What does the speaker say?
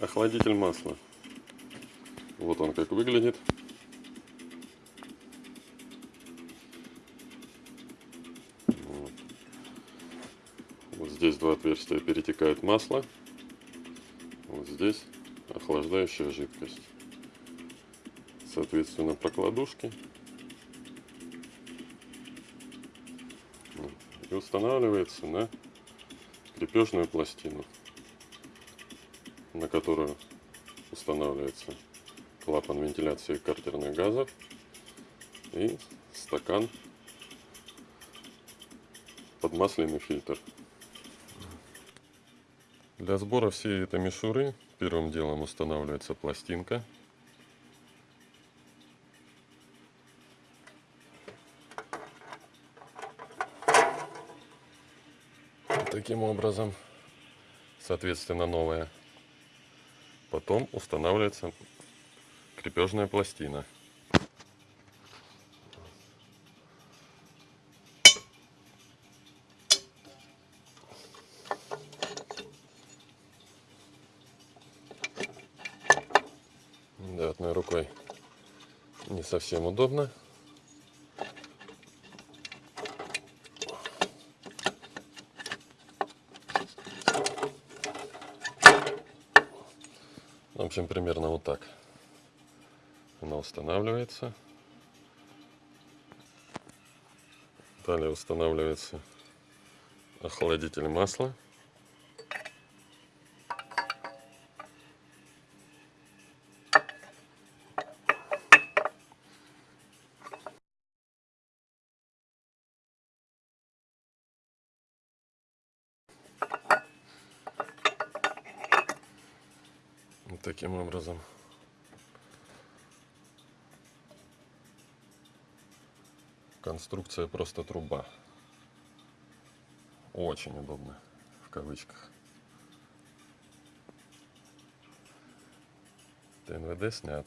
охладитель масла. Вот он как выглядит. Вот. Вот здесь два отверстия перетекает масло. Вот здесь охлаждающая жидкость. Соответственно, прокладушки. И устанавливается на крепежную пластину, на которую устанавливается клапан вентиляции картерных газов и стакан под масляный фильтр. Для сбора всей этой мишуры первым делом устанавливается пластинка. Таким образом, соответственно, новая. Потом устанавливается крепежная пластина. Да, одной рукой не совсем удобно. В общем, примерно вот так. Она устанавливается. Далее устанавливается охладитель масла. Таким образом. Конструкция просто труба. Очень удобно, в кавычках. ТНВД снят.